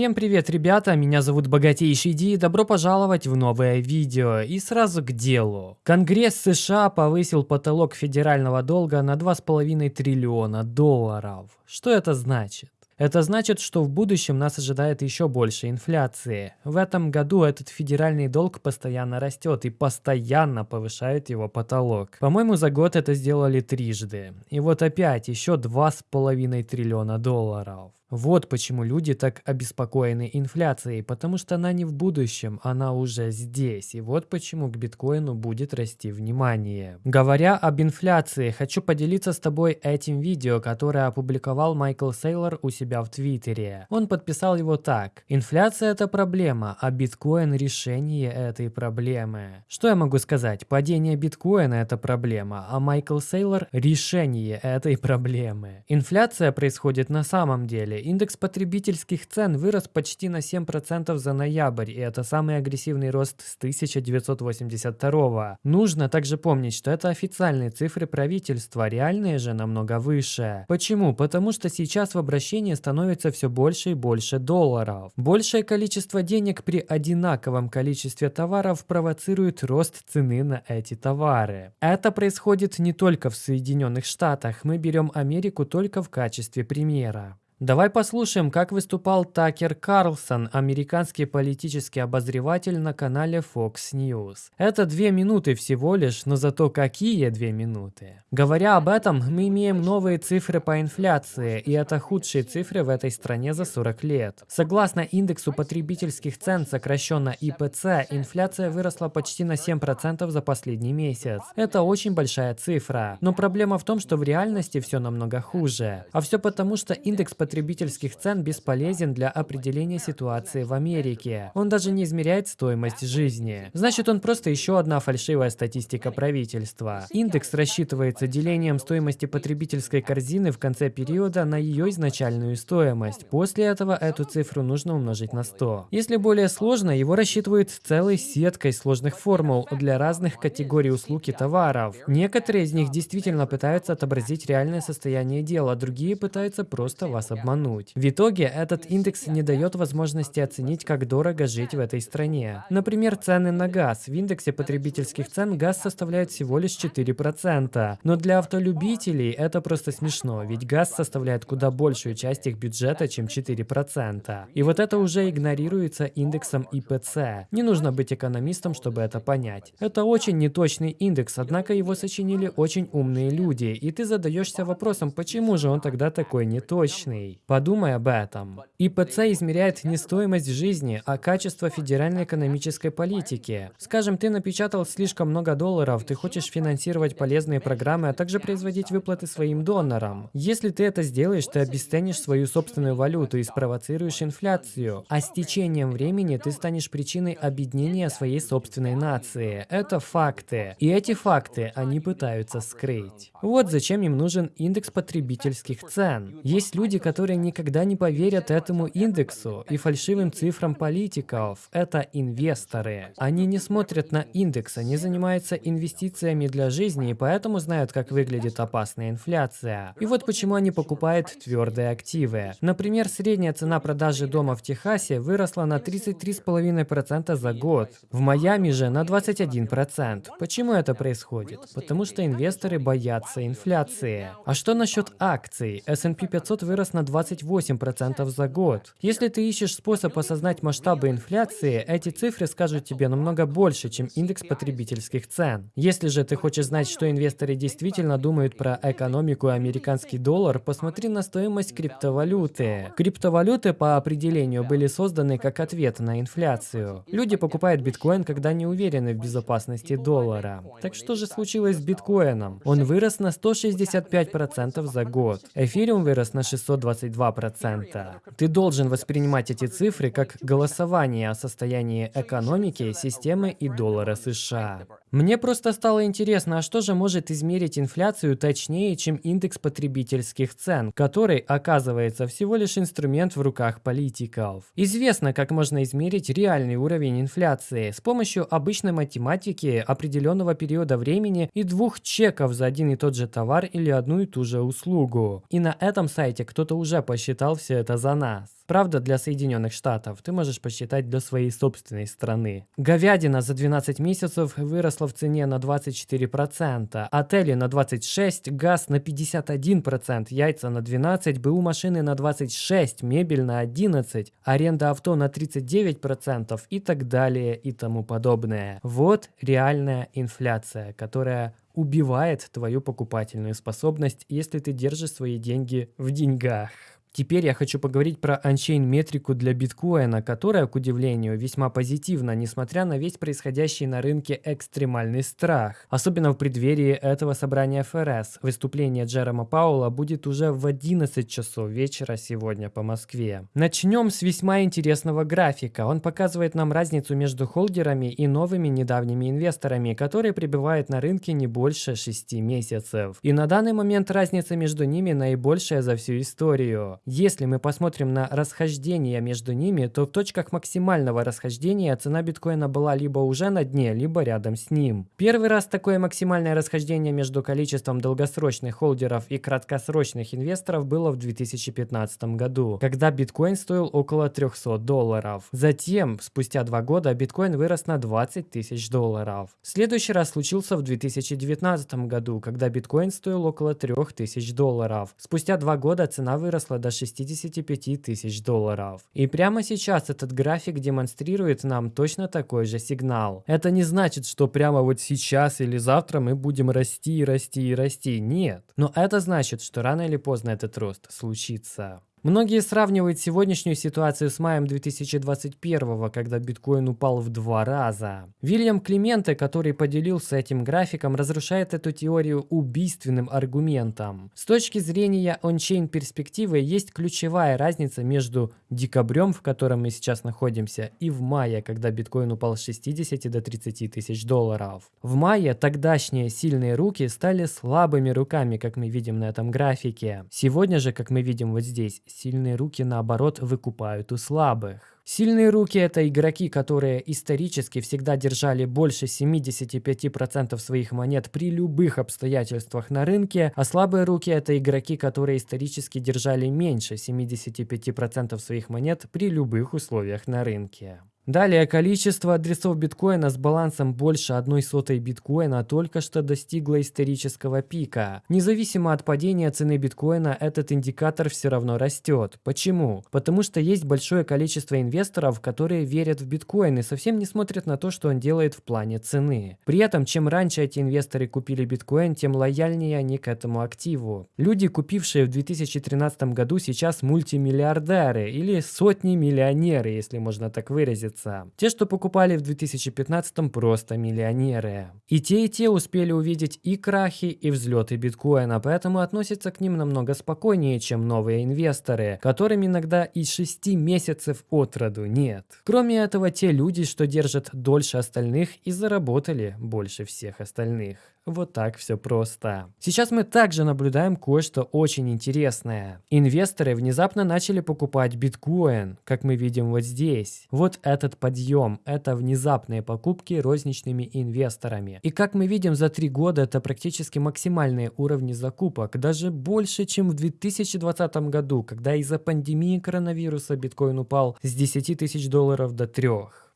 Всем привет, ребята, меня зовут Богатейший Ди, добро пожаловать в новое видео. И сразу к делу. Конгресс США повысил потолок федерального долга на 2,5 триллиона долларов. Что это значит? Это значит, что в будущем нас ожидает еще больше инфляции. В этом году этот федеральный долг постоянно растет и постоянно повышает его потолок. По-моему, за год это сделали трижды. И вот опять еще 2,5 триллиона долларов. Вот почему люди так обеспокоены инфляцией, потому что она не в будущем, она уже здесь. И вот почему к биткоину будет расти внимание. Говоря об инфляции, хочу поделиться с тобой этим видео, которое опубликовал Майкл Сейлор у себя в Твиттере. Он подписал его так. Инфляция это проблема, а биткоин решение этой проблемы. Что я могу сказать? Падение биткоина это проблема, а Майкл Сейлор решение этой проблемы. Инфляция происходит на самом деле Индекс потребительских цен вырос почти на 7% за ноябрь, и это самый агрессивный рост с 1982 Нужно также помнить, что это официальные цифры правительства, реальные же намного выше. Почему? Потому что сейчас в обращении становится все больше и больше долларов. Большее количество денег при одинаковом количестве товаров провоцирует рост цены на эти товары. Это происходит не только в Соединенных Штатах, мы берем Америку только в качестве примера. Давай послушаем, как выступал Такер Карлсон, американский политический обозреватель на канале Fox News. Это две минуты всего лишь, но зато какие две минуты. Говоря об этом, мы имеем новые цифры по инфляции, и это худшие цифры в этой стране за 40 лет. Согласно индексу потребительских цен, сокращенно ИПЦ, инфляция выросла почти на 7% за последний месяц. Это очень большая цифра. Но проблема в том, что в реальности все намного хуже. А все потому, что индекс потребительских потребительских цен бесполезен для определения ситуации в Америке. Он даже не измеряет стоимость жизни. Значит, он просто еще одна фальшивая статистика правительства. Индекс рассчитывается делением стоимости потребительской корзины в конце периода на ее изначальную стоимость. После этого эту цифру нужно умножить на 100. Если более сложно, его рассчитывают целой сеткой сложных формул для разных категорий услуг и товаров. Некоторые из них действительно пытаются отобразить реальное состояние дела, другие пытаются просто вас обмануть обмануть. В итоге этот индекс не дает возможности оценить, как дорого жить в этой стране. Например, цены на газ. В индексе потребительских цен газ составляет всего лишь 4%. Но для автолюбителей это просто смешно, ведь газ составляет куда большую часть их бюджета, чем 4%. И вот это уже игнорируется индексом ИПЦ. Не нужно быть экономистом, чтобы это понять. Это очень неточный индекс, однако его сочинили очень умные люди, и ты задаешься вопросом, почему же он тогда такой неточный рублей. Подумай об этом. ИПЦ измеряет не стоимость жизни, а качество федеральной экономической политики. Скажем, ты напечатал слишком много долларов, ты хочешь финансировать полезные программы, а также производить выплаты своим донорам. Если ты это сделаешь, ты обесценишь свою собственную валюту и спровоцируешь инфляцию. А с течением времени ты станешь причиной объединения своей собственной нации. Это факты. И эти факты они пытаются скрыть. Вот зачем им нужен индекс потребительских цен. Есть люди, которые которые никогда не поверят этому индексу и фальшивым цифрам политиков. Это инвесторы. Они не смотрят на индекс, они занимаются инвестициями для жизни и поэтому знают, как выглядит опасная инфляция. И вот почему они покупают твердые активы. Например, средняя цена продажи дома в Техасе выросла на 33,5% за год. В Майами же на 21%. Почему это происходит? Потому что инвесторы боятся инфляции. А что насчет акций? S&P 500 вырос на 28% за год. Если ты ищешь способ осознать масштабы инфляции, эти цифры скажут тебе намного больше, чем индекс потребительских цен. Если же ты хочешь знать, что инвесторы действительно думают про экономику и американский доллар, посмотри на стоимость криптовалюты. Криптовалюты по определению были созданы как ответ на инфляцию. Люди покупают биткоин, когда не уверены в безопасности доллара. Так что же случилось с биткоином? Он вырос на 165% за год. Эфириум вырос на 620 22%. Ты должен воспринимать эти цифры как голосование о состоянии экономики, системы и доллара США. Мне просто стало интересно, а что же может измерить инфляцию точнее, чем индекс потребительских цен, который, оказывается, всего лишь инструмент в руках политиков. Известно, как можно измерить реальный уровень инфляции с помощью обычной математики определенного периода времени и двух чеков за один и тот же товар или одну и ту же услугу. И на этом сайте кто-то уже посчитал все это за нас. Правда, для Соединенных Штатов ты можешь посчитать для своей собственной страны. Говядина за 12 месяцев выросла в цене на 24%, отели на 26%, газ на 51%, яйца на 12%, БУ машины на 26%, мебель на 11%, аренда авто на 39% и так далее и тому подобное. Вот реальная инфляция, которая убивает твою покупательную способность, если ты держишь свои деньги в деньгах. Теперь я хочу поговорить про анчейн метрику для биткоина, которая, к удивлению, весьма позитивна, несмотря на весь происходящий на рынке экстремальный страх. Особенно в преддверии этого собрания ФРС. Выступление Джерома Паула будет уже в 11 часов вечера сегодня по Москве. Начнем с весьма интересного графика. Он показывает нам разницу между холдерами и новыми недавними инвесторами, которые пребывают на рынке не больше 6 месяцев. И на данный момент разница между ними наибольшая за всю историю. Если мы посмотрим на расхождение между ними, то в точках максимального расхождения цена биткоина была либо уже на дне, либо рядом с ним. Первый раз такое максимальное расхождение между количеством долгосрочных холдеров и краткосрочных инвесторов было в 2015 году, когда биткоин стоил около 300 долларов. Затем, спустя два года, биткоин вырос на 20 тысяч долларов. Следующий раз случился в 2019 году, когда биткоин стоил около 3000 долларов. Спустя два года цена выросла до 65 тысяч долларов. И прямо сейчас этот график демонстрирует нам точно такой же сигнал. Это не значит, что прямо вот сейчас или завтра мы будем расти, расти и расти. Нет. Но это значит, что рано или поздно этот рост случится. Многие сравнивают сегодняшнюю ситуацию с маем 2021, когда биткоин упал в два раза. Вильям Клименте, который поделился этим графиком, разрушает эту теорию убийственным аргументом. С точки зрения ончейн перспективы есть ключевая разница между декабрем, в котором мы сейчас находимся, и в мае, когда биткоин упал с 60 до 30 тысяч долларов. В мае тогдашние сильные руки стали слабыми руками, как мы видим на этом графике. Сегодня же, как мы видим вот здесь, Сильные руки, наоборот, выкупают у слабых. Сильные руки – это игроки, которые исторически всегда держали больше 75% своих монет при любых обстоятельствах на рынке, а слабые руки – это игроки, которые исторически держали меньше 75% своих монет при любых условиях на рынке. Далее, количество адресов биткоина с балансом больше одной сотой биткоина только что достигло исторического пика. Независимо от падения цены биткоина, этот индикатор все равно растет. Почему? Потому что есть большое количество инвесторов, которые верят в биткоин и совсем не смотрят на то, что он делает в плане цены. При этом, чем раньше эти инвесторы купили биткоин, тем лояльнее они к этому активу. Люди, купившие в 2013 году, сейчас мультимиллиардеры или сотни миллионеры, если можно так выразиться месяца. Те, что покупали в 2015 просто миллионеры. И те, и те успели увидеть и крахи, и взлеты биткоина, поэтому относятся к ним намного спокойнее, чем новые инвесторы, которым иногда и 6 месяцев от роду нет. Кроме этого, те люди, что держат дольше остальных и заработали больше всех остальных. Вот так все просто. Сейчас мы также наблюдаем кое-что очень интересное. Инвесторы внезапно начали покупать биткоин, как мы видим вот здесь. Вот этот подъем – это внезапные покупки розничными инвесторами. И как мы видим за три года это практически максимальные уровни закупок, даже больше, чем в 2020 году, когда из-за пандемии коронавируса биткоин упал с 10 тысяч долларов до 3.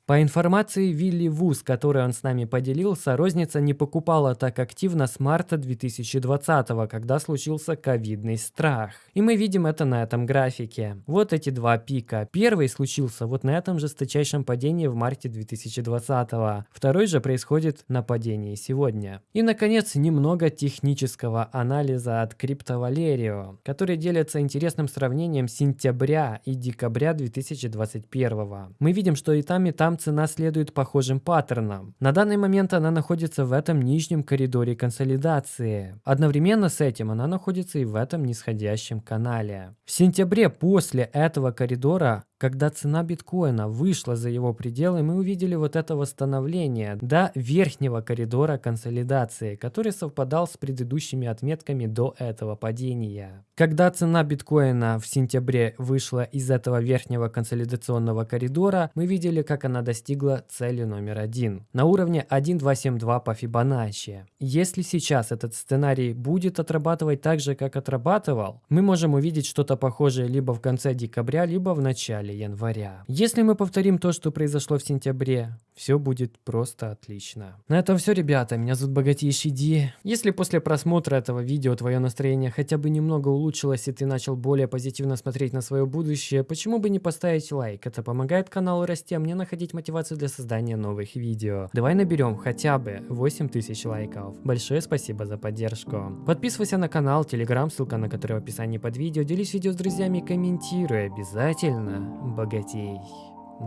По информации Вилли Вуз, которой он с нами поделился, розница не покупала так активно с марта 2020, когда случился ковидный страх. И мы видим это на этом графике. Вот эти два пика. Первый случился вот на этом жесточайшем падении в марте 2020. Второй же происходит на падении сегодня. И, наконец, немного технического анализа от CryptoValerio, который делится интересным сравнением сентября и декабря 2021. Мы видим, что и там, и там там цена следует похожим паттернам. На данный момент она находится в этом нижнем коридоре консолидации. Одновременно с этим она находится и в этом нисходящем канале. В сентябре после этого коридора Когда цена биткоина вышла за его пределы, мы увидели вот это восстановление до верхнего коридора консолидации, который совпадал с предыдущими отметками до этого падения. Когда цена биткоина в сентябре вышла из этого верхнего консолидационного коридора, мы видели, как она достигла цели номер один на уровне 1272 по Фибоначчи. Если сейчас этот сценарий будет отрабатывать так же, как отрабатывал, мы можем увидеть что-то похожее либо в конце декабря, либо в начале января. Если мы повторим то, что произошло в сентябре, все будет просто отлично. На этом все, ребята. Меня зовут Богатейший Ди. Если после просмотра этого видео твое настроение хотя бы немного улучшилось и ты начал более позитивно смотреть на свое будущее, почему бы не поставить лайк? Это помогает каналу расти, а мне находить мотивацию для создания новых видео. Давай наберем хотя бы 8000 лайков. Большое спасибо за поддержку. Подписывайся на канал, телеграм, ссылка на который в описании под видео. Делись видео с друзьями, комментируй обязательно. Богатей.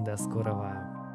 До скорого.